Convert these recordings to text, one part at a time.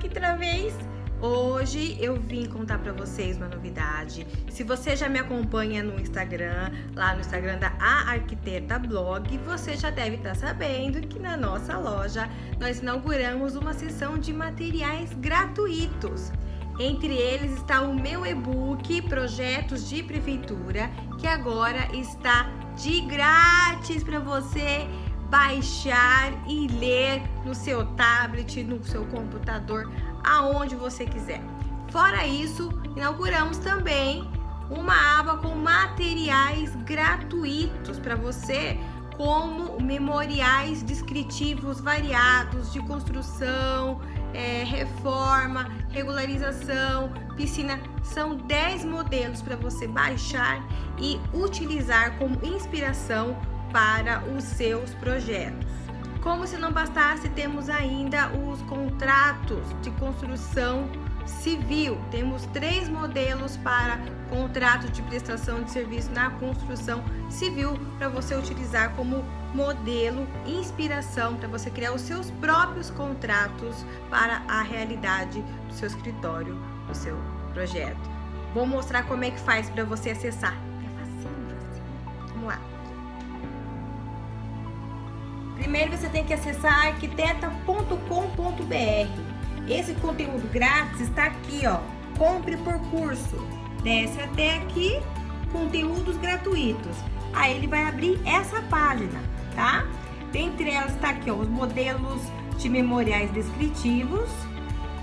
outra vez. Hoje eu vim contar para vocês uma novidade. Se você já me acompanha no Instagram, lá no Instagram da A Arquiteta Blog, você já deve estar tá sabendo que na nossa loja nós inauguramos uma seção de materiais gratuitos. Entre eles está o meu e-book Projetos de Prefeitura, que agora está de grátis para você baixar e ler no seu tablet, no seu computador, aonde você quiser. Fora isso, inauguramos também uma aba com materiais gratuitos para você, como memoriais descritivos variados de construção, é, reforma, regularização, piscina. São 10 modelos para você baixar e utilizar como inspiração para os seus projetos. Como se não bastasse, temos ainda os contratos de construção civil. Temos três modelos para contrato de prestação de serviço na construção civil para você utilizar como modelo, inspiração para você criar os seus próprios contratos para a realidade do seu escritório, do seu projeto. Vou mostrar como é que faz para você acessar. É facinho, facinho. Vamos lá. Primeiro você tem que acessar arquiteta.com.br. Esse conteúdo grátis está aqui, ó. Compre por curso. Desce até aqui, conteúdos gratuitos. Aí ele vai abrir essa página, tá? Dentre elas está aqui, ó, os modelos de memoriais descritivos,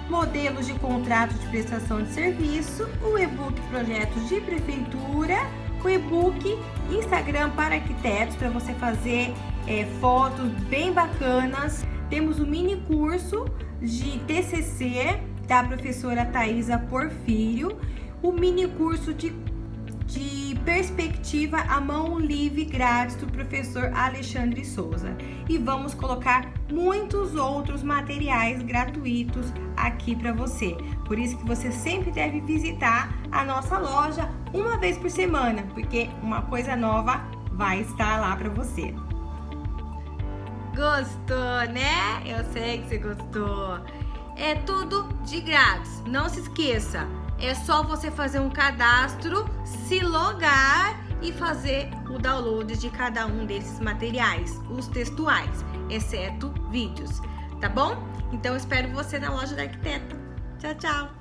modelos de contrato de prestação de serviço, o e-book projetos de prefeitura, o e-book Instagram para arquitetos para você fazer é, fotos bem bacanas. Temos o mini curso de TCC da professora Thaisa Porfírio, o mini curso de, de perspectiva à mão livre grátis do professor Alexandre Souza. E vamos colocar muitos outros materiais gratuitos aqui para você. Por isso que você sempre deve visitar a nossa loja uma vez por semana, porque uma coisa nova vai estar lá para você. Gostou, né? Eu sei que você gostou. É tudo de grátis. Não se esqueça, é só você fazer um cadastro, se logar e fazer o download de cada um desses materiais, os textuais, exceto vídeos, tá bom? Então espero você na loja da arquiteta. Tchau, tchau!